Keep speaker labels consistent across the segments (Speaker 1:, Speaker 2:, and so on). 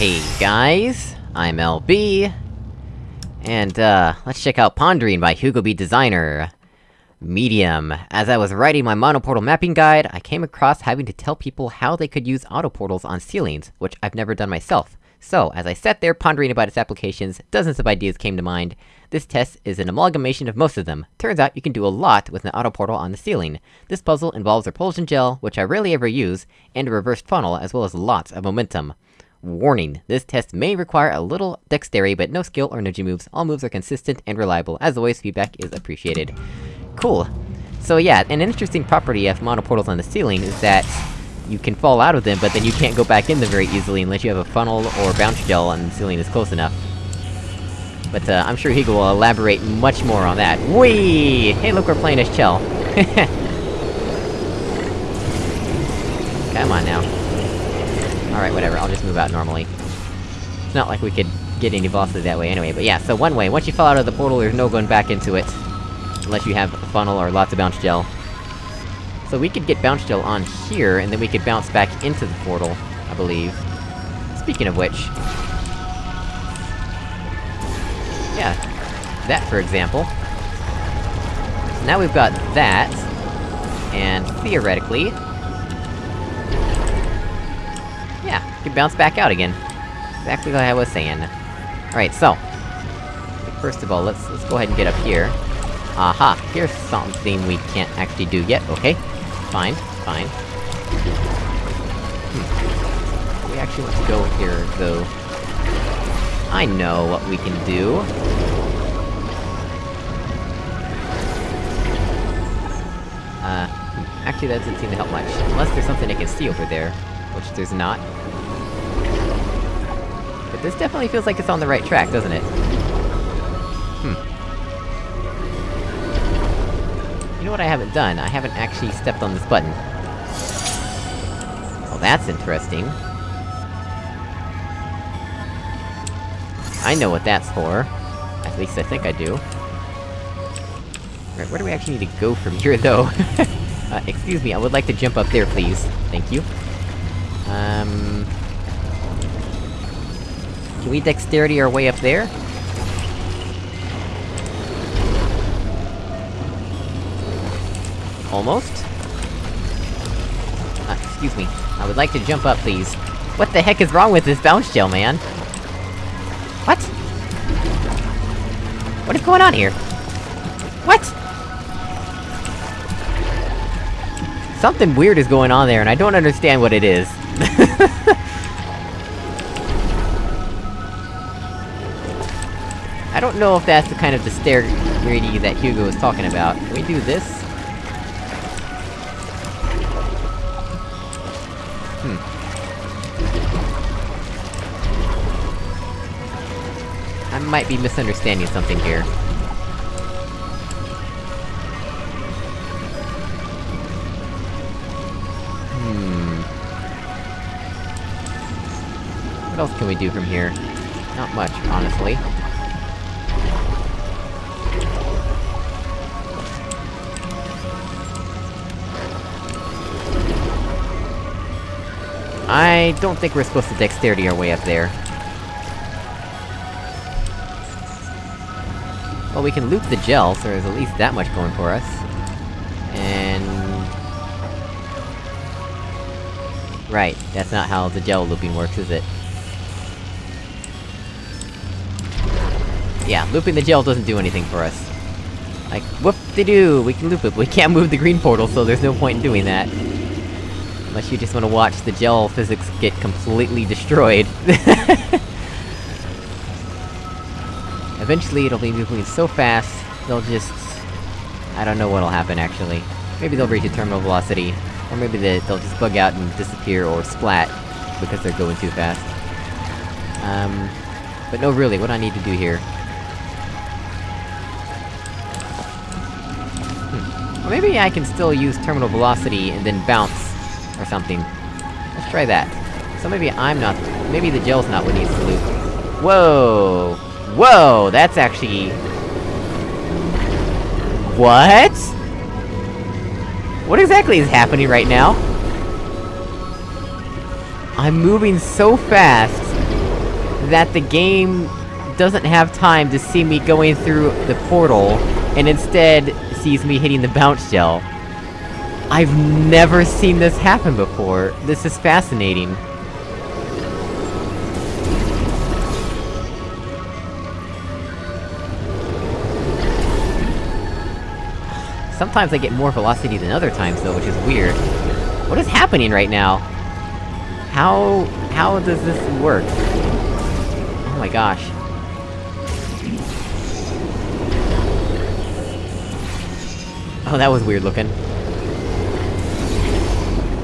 Speaker 1: Hey guys, I'm LB, and uh, let's check out Pondering by Hugo B Designer. Medium. As I was writing my monoportal mapping guide, I came across having to tell people how they could use autoportals on ceilings, which I've never done myself. So, as I sat there pondering about its applications, dozens of ideas came to mind. This test is an amalgamation of most of them. Turns out you can do a lot with an autoportal on the ceiling. This puzzle involves repulsion gel, which I rarely ever use, and a reversed funnel, as well as lots of momentum. Warning, this test may require a little dexterity, but no skill or energy moves. All moves are consistent and reliable. As always, feedback is appreciated. Cool. So yeah, an interesting property of monoportals on the ceiling is that you can fall out of them, but then you can't go back in them very easily unless you have a funnel or bounce gel and the ceiling is close enough. But, uh, I'm sure Hugo will elaborate much more on that. Whee! Hey look, we're playing as Chell. Come on now. Alright, whatever, I'll just move out normally. It's not like we could get any bosses that way anyway, but yeah, so one way, once you fall out of the portal, there's no going back into it. Unless you have a funnel or lots of bounce gel. So we could get bounce gel on here, and then we could bounce back into the portal, I believe. Speaking of which... Yeah. That, for example. So now we've got that... And theoretically... can bounce back out again. Exactly like I was saying. Alright, so... First of all, let's- let's go ahead and get up here. Aha! Here's something we can't actually do yet, okay. Fine, fine. Hmm. We actually want to go here, though. I know what we can do. Uh, hmm. actually that doesn't seem to help much. Unless there's something I can see over there. Which there's not. This definitely feels like it's on the right track, doesn't it? Hmm. You know what I haven't done? I haven't actually stepped on this button. Well, that's interesting. I know what that's for. At least I think I do. Right, where do we actually need to go from here, though? uh, excuse me, I would like to jump up there, please. Thank you. Um... Can we dexterity our way up there? Almost? Uh, excuse me. I would like to jump up, please. What the heck is wrong with this bounce gel, man? What? What is going on here? What? Something weird is going on there, and I don't understand what it is. I don't know if that's the kind of dexterity that Hugo was talking about. Can we do this? I might be misunderstanding something here. Hmm... What else can we do from here? Not much, honestly. I don't think we're supposed to dexterity our way up there. Well, we can loop the gel, so there's at least that much going for us. And... Right, that's not how the gel looping works, is it? Yeah, looping the gel doesn't do anything for us. Like, whoop-de-doo! We can loop it, but we can't move the green portal, so there's no point in doing that. Unless you just wanna watch the gel physics get completely destroyed. Eventually it'll be moving so fast, they'll just... I don't know what'll happen, actually. Maybe they'll reach a terminal velocity, or maybe they, they'll just bug out and disappear or splat, because they're going too fast. Um... But no, really, what I need to do here... Hmm. Or maybe I can still use terminal velocity and then bounce, or something. Let's try that. So maybe I'm not- maybe the gel's not what needs to loop. Whoa! Whoa! That's actually... What?! What exactly is happening right now? I'm moving so fast, that the game doesn't have time to see me going through the portal, and instead sees me hitting the bounce gel. I've never seen this happen before. This is fascinating. Sometimes I get more velocity than other times, though, which is weird. What is happening right now? How... how does this work? Oh my gosh. Oh, that was weird looking.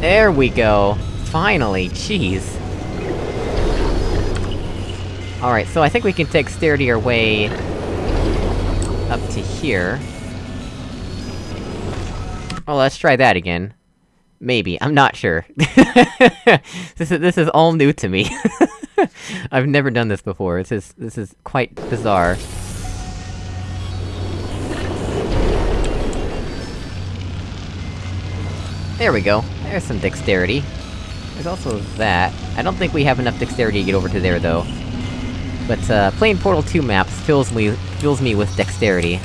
Speaker 1: There we go! Finally, jeez! Alright, so I think we can take dexterity our way... up to here. Well, let's try that again. Maybe, I'm not sure. this is- this is all new to me. I've never done this before, this is- this is quite bizarre. There we go. There's some dexterity. There's also that. I don't think we have enough dexterity to get over to there, though. But, uh, playing Portal 2 maps fills me- fills me with dexterity.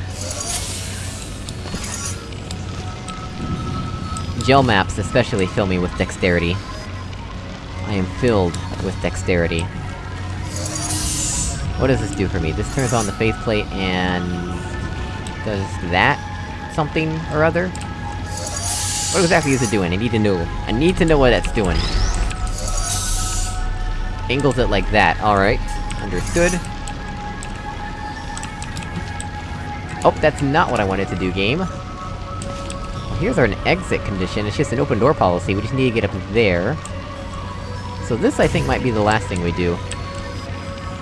Speaker 1: Gel maps especially fill me with dexterity. I am filled with dexterity. What does this do for me? This turns on the faith plate and... Does that... something or other? What exactly is it doing? I need to know. I need to know what that's doing. Angles it like that, alright. Understood. Oh, that's not what I wanted to do, game. Well, here's our exit condition, it's just an open door policy, we just need to get up there. So this, I think, might be the last thing we do.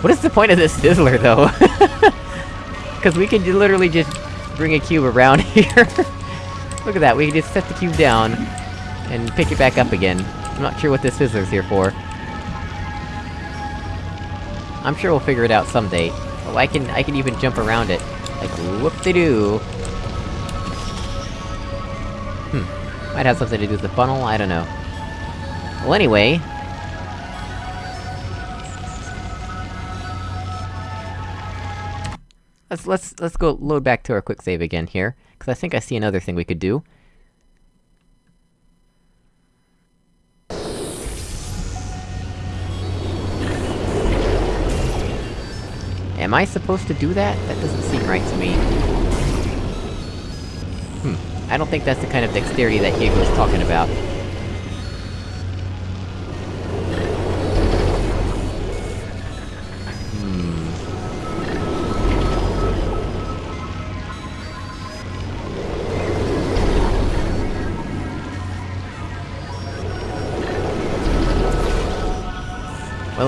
Speaker 1: What is the point of this fizzler, though? Cause we can literally just bring a cube around here. Look at that, we can just set the cube down, and pick it back up again. I'm not sure what this fizzler's here for. I'm sure we'll figure it out someday. Oh, I can- I can even jump around it. Like, whoop-de-doo! Hmm. Might have something to do with the funnel, I don't know. Well, anyway... Let's- let's- let's go load back to our quick save again here, cause I think I see another thing we could do. Am I supposed to do that? That doesn't seem right to me. Hmm. I don't think that's the kind of dexterity that Hugo was talking about.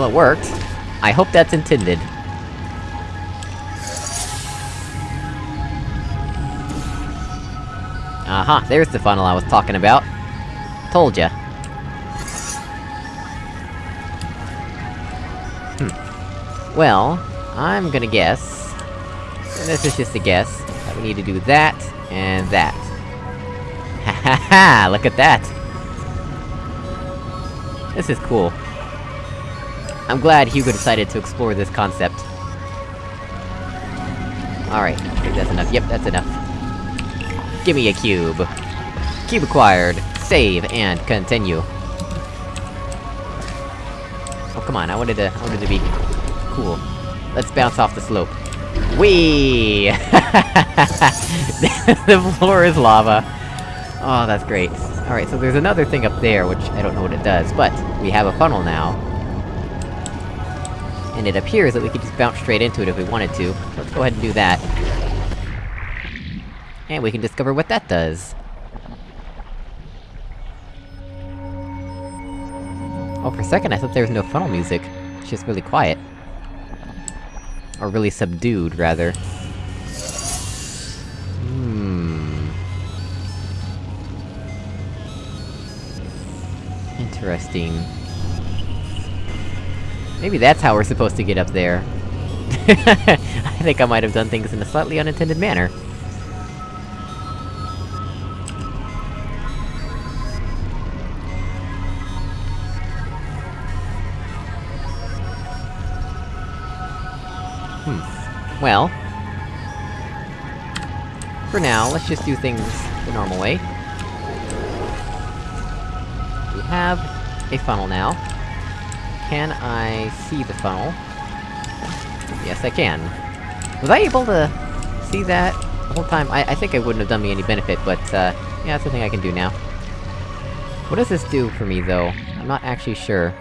Speaker 1: It worked. I hope that's intended. Aha, uh -huh, there's the funnel I was talking about. Told ya. Hmm. Well, I'm gonna guess... This is just a guess, that we need to do that, and that. Ha ha ha! Look at that! This is cool. I'm glad Hugo decided to explore this concept. Alright, I think that's enough. Yep, that's enough. Give me a cube. Cube acquired. Save, and continue. Oh, come on, I wanted to- I wanted to be... cool. Let's bounce off the slope. Whee! the floor is lava. Oh, that's great. Alright, so there's another thing up there, which I don't know what it does, but we have a funnel now. And it appears that we could just bounce straight into it if we wanted to. Let's go ahead and do that. And we can discover what that does. Oh, for a second I thought there was no funnel music. It's just really quiet. Or really subdued, rather. Hmm... Interesting. Maybe that's how we're supposed to get up there. I think I might have done things in a slightly unintended manner. Hmm. Well... For now, let's just do things the normal way. We have a funnel now. Can I see the funnel? Yes, I can. Was I able to see that the whole time? I- I think it wouldn't have done me any benefit, but, uh, yeah, that's the thing I can do now. What does this do for me, though? I'm not actually sure.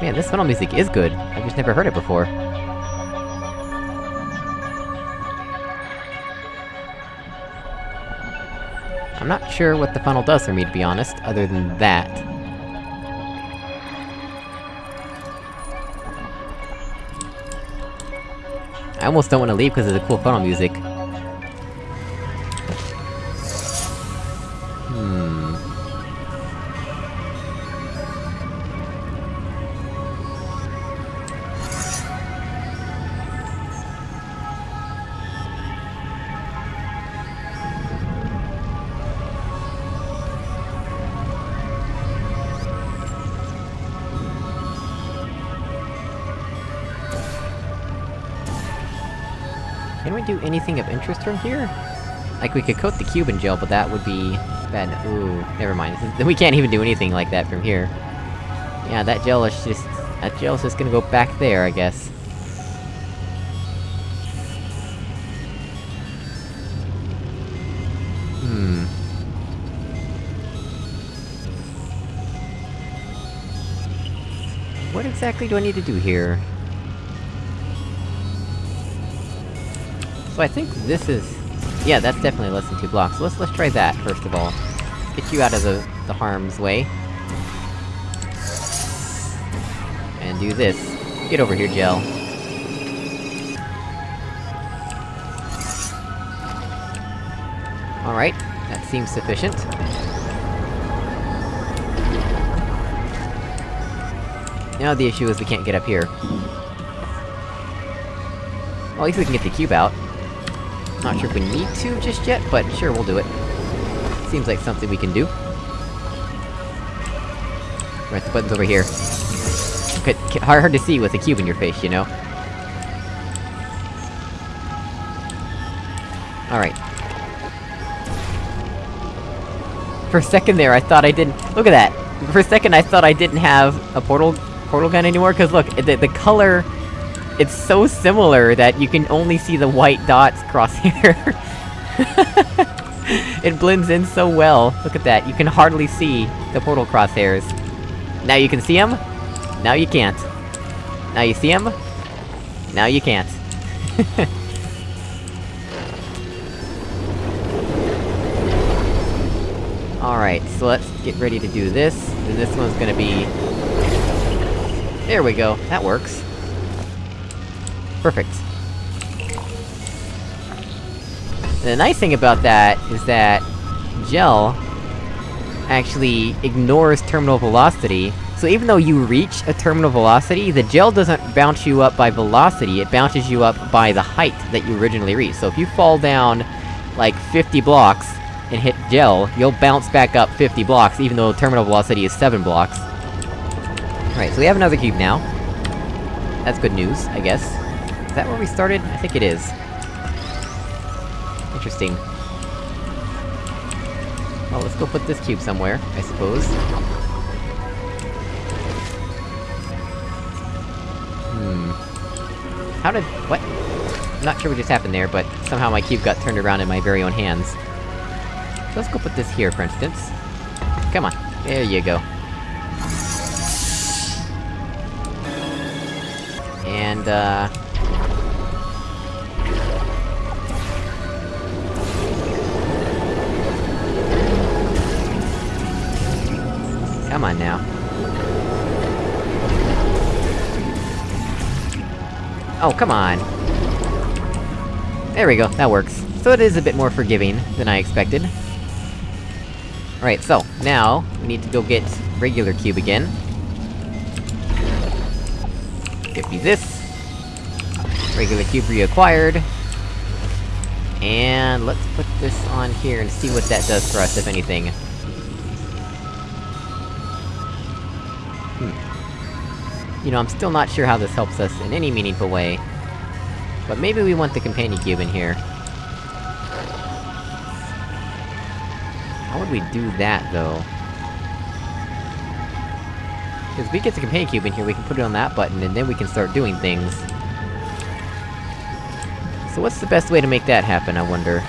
Speaker 1: Man, this funnel music is good. I've just never heard it before. I'm not sure what the funnel does for me, to be honest, other than that. I almost don't want to leave because of the cool funnel music. Hmm... we do anything of interest from here? Like, we could coat the cube in gel, but that would be... bad. Ooh, never mind. We can't even do anything like that from here. Yeah, that gel is just... That gel's just gonna go back there, I guess. Hmm... What exactly do I need to do here? So I think this is... Yeah, that's definitely less than two blocks. Let's- let's try that, first of all. Get you out of the- the harm's way. And do this. Get over here, Gel. Alright, that seems sufficient. Now the issue is we can't get up here. Well, at least we can get the cube out. Not sure if we need to just yet, but sure, we'll do it. Seems like something we can do. Right, the button's over here. Okay, hard, hard to see with a cube in your face, you know? Alright. For a second there, I thought I didn't- look at that! For a second I thought I didn't have a portal- portal gun anymore, cause look, the- the color... It's so similar that you can only see the white dots cross here. it blends in so well. Look at that, you can hardly see the portal crosshairs. Now you can see them? Now you can't. Now you see them? Now you can't. Alright, so let's get ready to do this, and this one's gonna be... There we go, that works. Perfect. The nice thing about that is that gel actually ignores terminal velocity, so even though you reach a terminal velocity, the gel doesn't bounce you up by velocity, it bounces you up by the height that you originally reached. So if you fall down, like, 50 blocks, and hit gel, you'll bounce back up 50 blocks, even though terminal velocity is 7 blocks. Right, so we have another cube now. That's good news, I guess. Is that where we started? I think it is. Interesting. Well, let's go put this cube somewhere, I suppose. Hmm... How did- what? I'm not sure what just happened there, but somehow my cube got turned around in my very own hands. So let's go put this here, for instance. Come on, there you go. And, uh... On now. Oh, come on! There we go, that works. So it is a bit more forgiving than I expected. Alright, so, now, we need to go get regular cube again. Give me this. Regular cube reacquired. And let's put this on here and see what that does for us, if anything. You know, I'm still not sure how this helps us in any meaningful way. But maybe we want the companion cube in here. How would we do that, though? Because if we get the companion cube in here, we can put it on that button, and then we can start doing things. So what's the best way to make that happen, I wonder?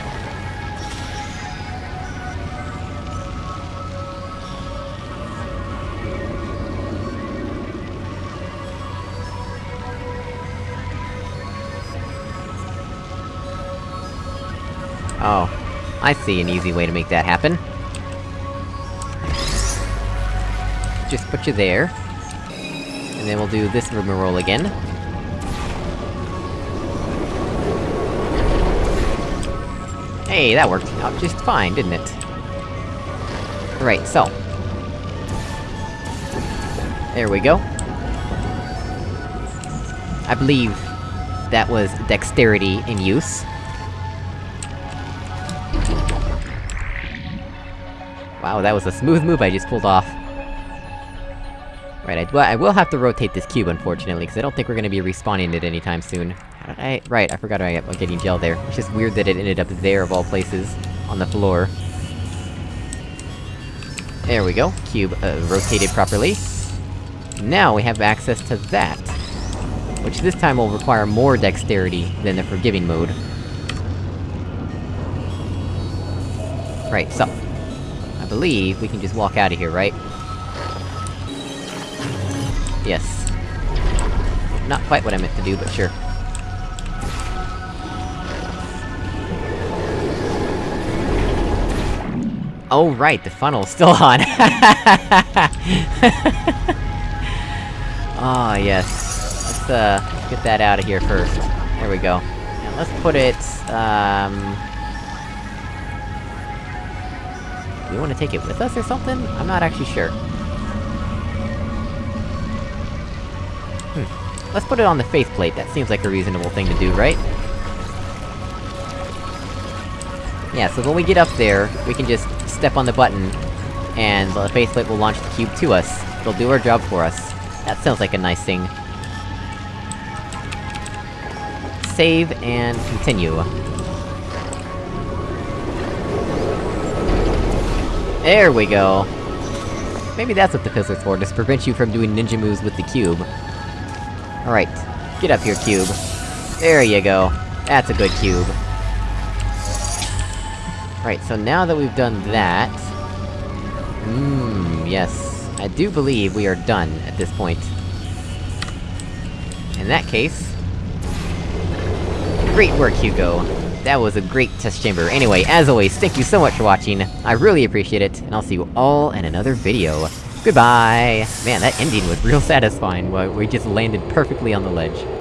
Speaker 1: Oh. I see an easy way to make that happen. Just put you there. And then we'll do this roll again. Hey, that worked out just fine, didn't it? Right, so... There we go. I believe that was dexterity in use. Wow, that was a smooth move I just pulled off. Right, I, well, I will have to rotate this cube, unfortunately, because I don't think we're gonna be respawning it anytime soon. How did I- right, I forgot I was getting gel there. It's just weird that it ended up there, of all places, on the floor. There we go, cube, uh, rotated properly. Now we have access to that. Which this time will require more dexterity than the forgiving mode. Right, so, believe we can just walk out of here, right? Yes. Not quite what I meant to do, but sure. Oh right, the funnel's still on! Ah, oh, yes. Let's, uh, get that out of here first. There we go. And let's put it, um... we want to take it with us or something? I'm not actually sure. Hmm. Let's put it on the faith plate, that seems like a reasonable thing to do, right? Yeah, so when we get up there, we can just step on the button, and the faith plate will launch the cube to us. It'll do our job for us. That sounds like a nice thing. Save, and continue. There we go! Maybe that's what the fizzler's for, to prevent you from doing ninja moves with the cube. Alright, get up here, cube. There you go. That's a good cube. Right, so now that we've done that... Mmm, yes. I do believe we are done at this point. In that case... Great work, Hugo! That was a great test chamber. Anyway, as always, thank you so much for watching, I really appreciate it, and I'll see you all in another video. Goodbye! Man, that ending was real satisfying, we just landed perfectly on the ledge.